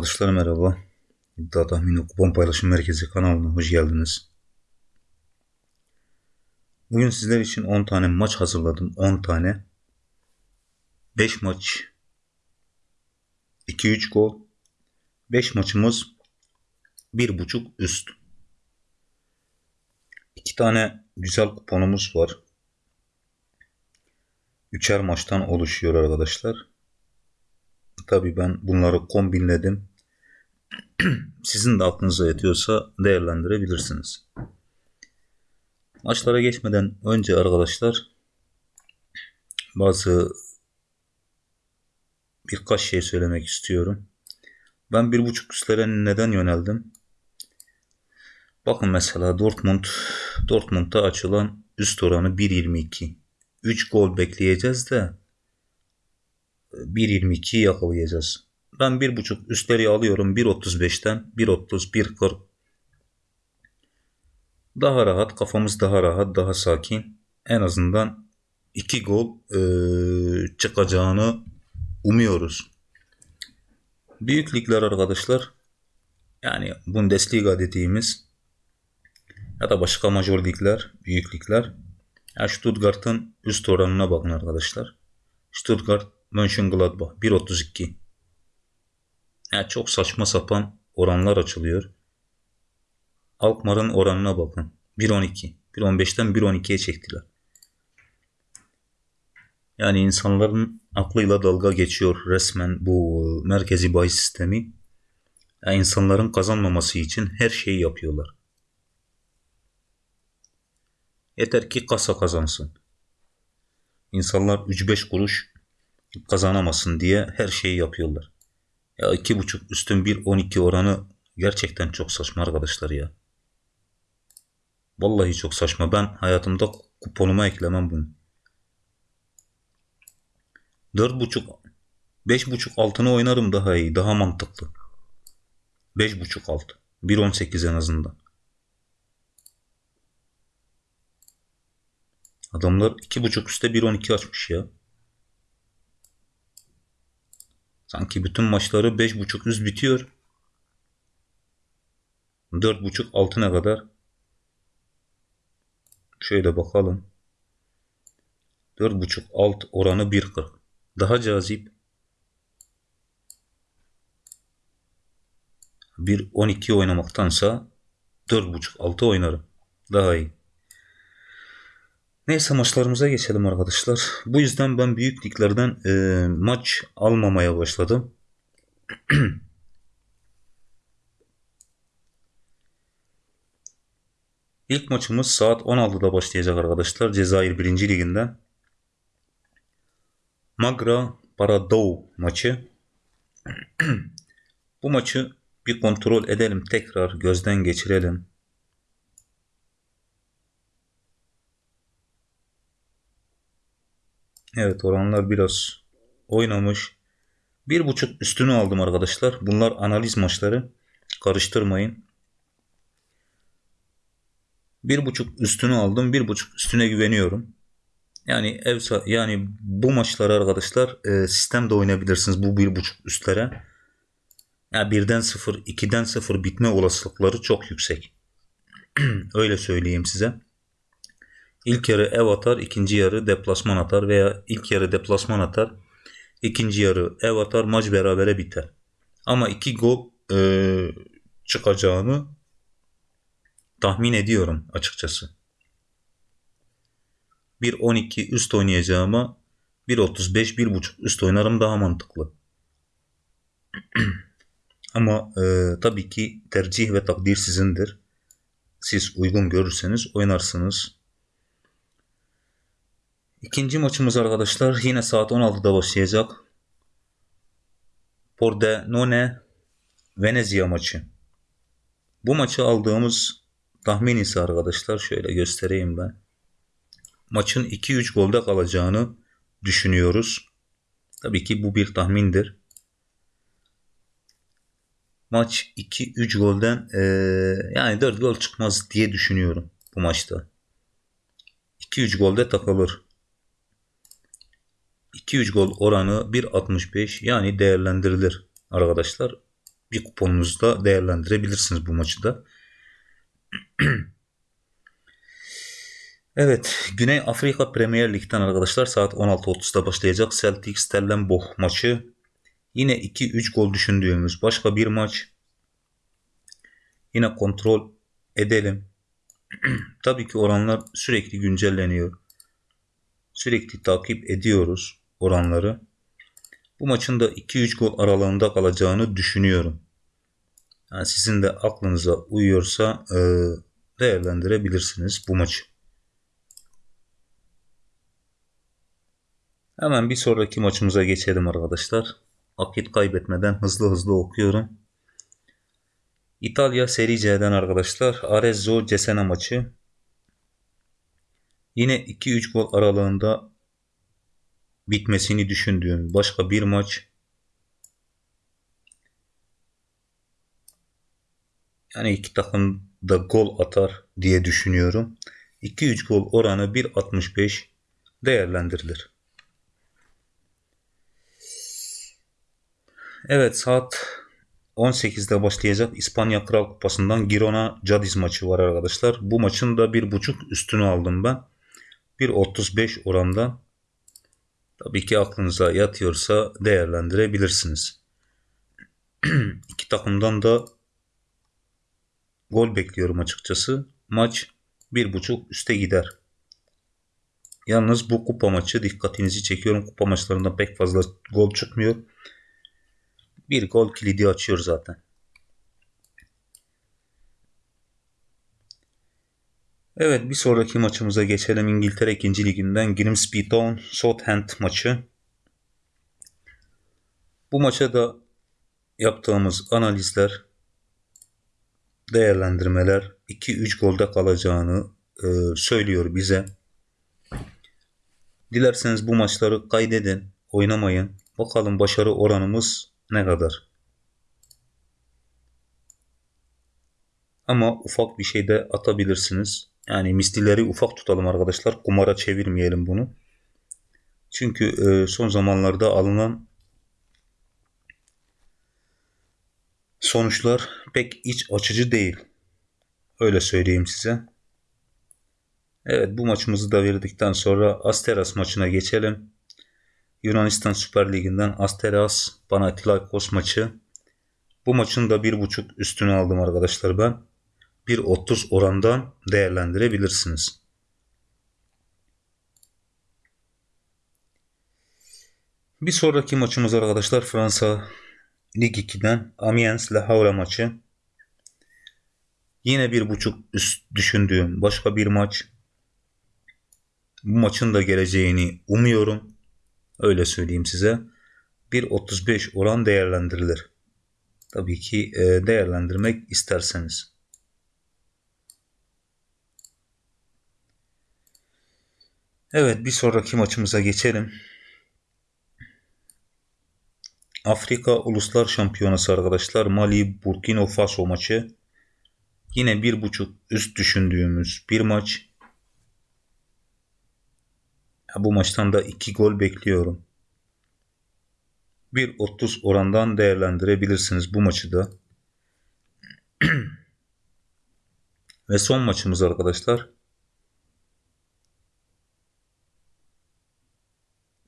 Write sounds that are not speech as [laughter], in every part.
Arkadaşlar merhaba. İddia Tahmini Kupon Paylaşım Merkezi kanalına hoş geldiniz. Bugün sizler için 10 tane maç hazırladım. 10 tane. 5 maç. 2-3 gol. 5 maçımız 1.5 üst. 2 tane güzel kuponumuz var. Üçer maçtan oluşuyor arkadaşlar. Tabii ben bunları kombinledim. Sizin de aklınıza yatıyorsa değerlendirebilirsiniz. Maçlara geçmeden önce arkadaşlar bazı birkaç şey söylemek istiyorum. Ben bir buçuk üstlere neden yöneldim? Bakın mesela Dortmund Dortmund'da açılan üst oranı 1.22. 3 gol bekleyeceğiz de 1.22 yakalayacağız. Ben 1.5 üstleri alıyorum 1.35'ten 1.30 1.40 daha rahat kafamız daha rahat daha sakin en azından 2 gol e, çıkacağını umuyoruz. Büyük ligler arkadaşlar yani Bundesliga dediğimiz ya da başka major ligler, büyük ligler. Ya Stuttgart'ın üst oranına bakın arkadaşlar. Stuttgart Mönchengladbach 1.32. Yani çok saçma sapan oranlar açılıyor. Alkmaar'ın oranına bakın. 1.12. 1.15'ten 1.12'ye çektiler. Yani insanların aklıyla dalga geçiyor resmen bu e, merkezi bahis sistemi. Yani insanların kazanmaması için her şeyi yapıyorlar. Yeter ki kasa kazansın. İnsanlar 3-5 kuruş kazanamasın diye her şeyi yapıyorlar. Ya 2.5 üstün 1.12 oranı gerçekten çok saçma arkadaşlar ya. Vallahi çok saçma. Ben hayatımda kuponuma eklemem bunu. 4.5 5.5 altını oynarım daha iyi. Daha mantıklı. 5.5 alt. 1.18 en azından. Adamlar 2.5 üstte 1.12 açmış ya. Sanki bütün maçları 5.5 üst bitiyor. 4.5 altına kadar. Şöyle bakalım. 4.5 alt oranı 1.40. Daha cazip. 1.12 oynamaktansa 4.5 altı oynarım. Daha iyi. Neyse maçlarımıza geçelim arkadaşlar. Bu yüzden ben büyük liglerden e, maç almamaya başladım. [clears throat] İlk maçımız saat 16'da başlayacak arkadaşlar. Cezayir 1. liginden. Magra Paradou maçı. [clears throat] Bu maçı bir kontrol edelim. Tekrar gözden geçirelim. Evet oranlar biraz oynamış. Bir buçuk üstünü aldım arkadaşlar. Bunlar analiz maçları. Karıştırmayın. Bir buçuk üstünü aldım. Bir buçuk üstüne güveniyorum. Yani ev yani bu maçları arkadaşlar e, sistemde oynayabilirsiniz bu bir buçuk üstlere. Yani birden sıfır, ikiden sıfır bitme olasılıkları çok yüksek. [clears throat] Öyle söyleyeyim size. İlk yarı ev atar, ikinci yarı deplasman atar veya ilk yarı deplasman atar, ikinci yarı ev atar, maç berabere biter. Ama iki gol e, çıkacağını tahmin ediyorum açıkçası. 1.12 üst oynayacağıma 1.35 1.5 üst oynarım daha mantıklı. [clears throat] Ama e, tabii ki tercih ve takdir sizindir. Siz uygun görürseniz oynarsınız. İkinci maçımız arkadaşlar yine saat 16'da başlayacak. Pordenone Venezia maçı. Bu maçı aldığımız tahmin ise arkadaşlar şöyle göstereyim ben. Maçın 2-3 golde kalacağını düşünüyoruz. Tabii ki bu bir tahmindir. Maç 2-3 golden ee, yani 4 gol çıkmaz diye düşünüyorum bu maçta. 2-3 golde takılır. 2-3 gol oranı 1.65 yani değerlendirilir arkadaşlar. bir kuponunuzda değerlendirebilirsiniz bu maçı da. [clears throat] evet, Güney Afrika Premier Lig'den arkadaşlar saat 16.30'da başlayacak Celtic Stellenbosch maçı. Yine 2-3 gol düşündüğümüz başka bir maç. Yine kontrol edelim. [clears throat] Tabii ki oranlar sürekli güncelleniyor. Sürekli takip ediyoruz oranları. Bu maçın da 2-3 gol aralığında kalacağını düşünüyorum. Yani sizin de aklınıza uyuyorsa e, değerlendirebilirsiniz bu maçı. Hemen bir sonraki maçımıza geçelim arkadaşlar. Vakit kaybetmeden hızlı hızlı okuyorum. İtalya Serie C'den arkadaşlar Arezzo Cesena maçı. Yine 2-3 gol aralığında bitmesini düşündüğüm başka bir maç. Yani iki takım da gol atar diye düşünüyorum. 2-3 gol oranı 1.65 değerlendirilir. Evet saat 18'de başlayacak İspanya Kral Kupası'ndan Girona Cadiz maçı var arkadaşlar. Bu maçın da 1.5 üstünü aldım ben. 1.35 oranda. Tabii ki aklınıza yatıyorsa değerlendirebilirsiniz. [clears throat] İki takımdan da gol bekliyorum açıkçası. Maç 1.5 üste gider. Yalnız bu kupa maçı dikkatinizi çekiyorum. Kupa maçlarında pek fazla gol çıkmıyor. Bir gol kilidi açıyor zaten. Evet bir sonraki maçımıza geçelim. İngiltere 2. Liginden Grimsby Town Southampton maçı. Bu maça da yaptığımız analizler, değerlendirmeler 2-3 golde kalacağını e, söylüyor bize. Dilerseniz bu maçları kaydedin, oynamayın. Bakalım başarı oranımız ne kadar? Ama ufak bir şey de atabilirsiniz. Yani mislileri ufak tutalım arkadaşlar. Kumara çevirmeyelim bunu. Çünkü e, son zamanlarda alınan sonuçlar pek iç açıcı değil. Öyle söyleyeyim size. Evet bu maçımızı da verdikten sonra Asteras maçına geçelim. Yunanistan Süper Ligi'nden Asteras Panathinaikos maçı. Bu maçın da 1.5 üstünü aldım arkadaşlar ben. 1.30 orandan değerlendirebilirsiniz. Bir sonraki maçımız arkadaşlar Fransa Lig 2'den Amiens Le Havre maçı. Yine bir buçuk üst düşündüğüm başka bir maç. Bu maçın da geleceğini umuyorum. Öyle söyleyeyim size. 1.35 oran değerlendirilir. Tabii ki e, değerlendirmek isterseniz. Evet bir sonraki maçımıza geçelim. Afrika Uluslar Şampiyonası arkadaşlar. Mali Burkina Faso maçı. Yine bir buçuk üst düşündüğümüz bir maç. Bu maçtan da iki gol bekliyorum. 1.30 orandan değerlendirebilirsiniz bu maçı da. [clears throat] Ve son maçımız arkadaşlar.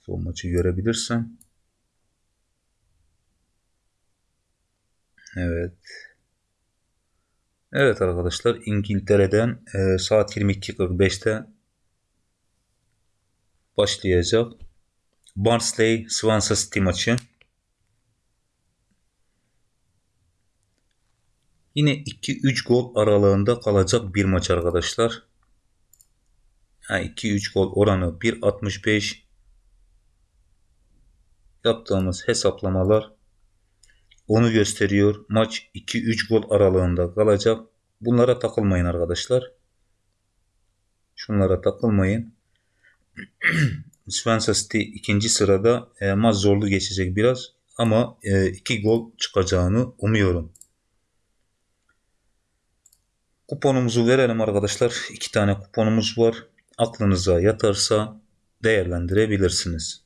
Son maçı görebilirsem. Evet. Evet arkadaşlar İngiltere'den e, saat 22.45'te başlayacak. Barnsley Swansea City maçı. Yine 2-3 gol aralığında kalacak bir maç arkadaşlar. Yani 2-3 gol oranı 1.65 yaptığımız hesaplamalar onu gösteriyor. Maç 2-3 gol aralığında kalacak. Bunlara takılmayın arkadaşlar. Şunlara takılmayın. [clears throat] Swansea City ikinci sırada e, maç zorlu geçecek biraz ama 2 e, gol çıkacağını umuyorum. Kuponumuzu verelim arkadaşlar. İki tane kuponumuz var. Aklınıza yatarsa değerlendirebilirsiniz.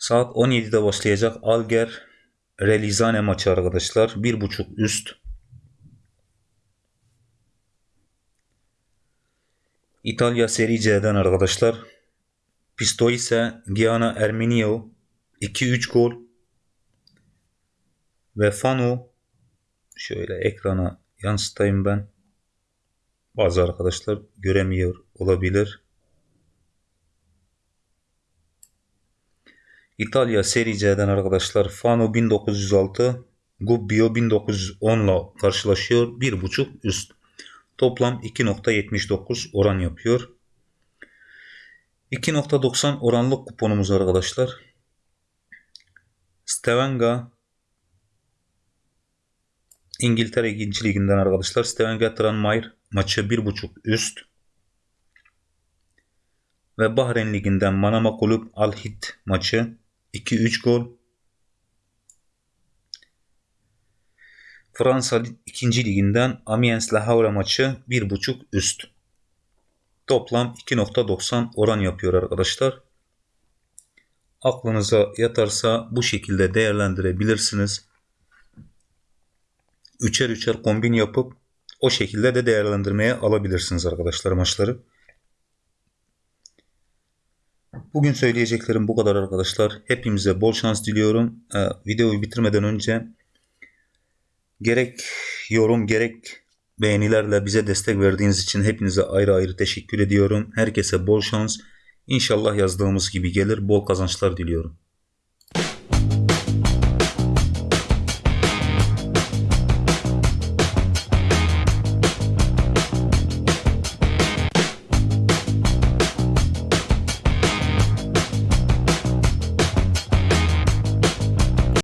Saat 17'de başlayacak Alger Relizane maçı arkadaşlar. 1.5 üst. İtalya Serie C'den arkadaşlar. Pisto ise Giana Erminio 2-3 gol. Ve Fanu şöyle ekrana yansıtayım ben. Bazı arkadaşlar göremiyor olabilir. İtalya Serie C'den arkadaşlar Fano 1906 Gubbio 1910 ile karşılaşıyor. 1.5 üst. Toplam 2.79 oran yapıyor. 2.90 oranlık kuponumuz arkadaşlar. Stavanger İngiltere 2. liginden arkadaşlar. Stavanger Tranmere maçı 1.5 üst. Ve Bahreyn liginden Manama Kulüp Al Hidd maçı 2-3 gol. Fransa 2. liginden Amiens La Havre maçı 1.5 üst. Toplam 2.90 oran yapıyor arkadaşlar. Aklınıza yatarsa bu şekilde değerlendirebilirsiniz. Üçer üçer kombin yapıp o şekilde de değerlendirmeye alabilirsiniz arkadaşlar maçları. Bugün söyleyeceklerim bu kadar arkadaşlar. Hepimize bol şans diliyorum. Ee, videoyu bitirmeden önce gerek yorum gerek beğenilerle bize destek verdiğiniz için hepinize ayrı ayrı teşekkür ediyorum. Herkese bol şans. İnşallah yazdığımız gibi gelir. Bol kazançlar diliyorum.